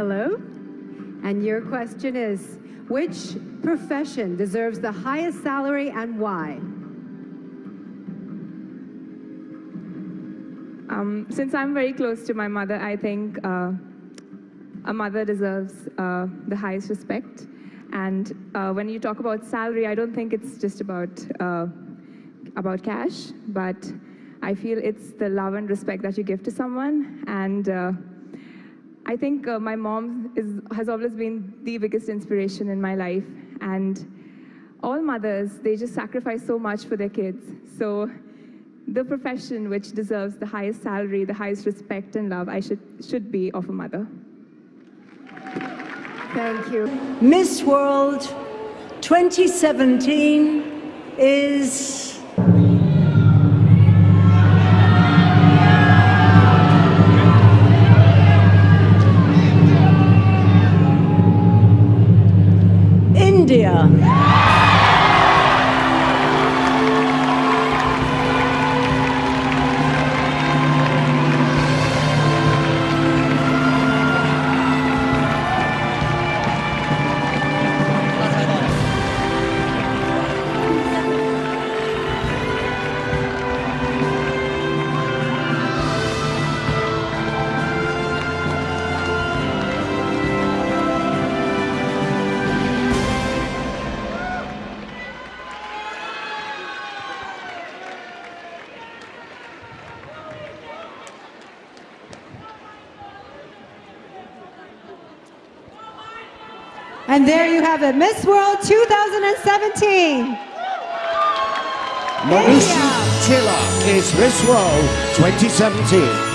Hello. And your question is, which profession deserves the highest salary and why? Um, since I'm very close to my mother, I think uh, a mother deserves uh, the highest respect. And uh, when you talk about salary, I don't think it's just about uh, about cash, but I feel it's the love and respect that you give to someone. And uh, I think uh, my mom is, has always been the biggest inspiration in my life. And all mothers, they just sacrifice so much for their kids. So the profession which deserves the highest salary, the highest respect and love, I should, should be of a mother. Thank you. Miss World 2017 India. And there you have it, Miss World 2017. Manushi Chhillar is Miss World 2017.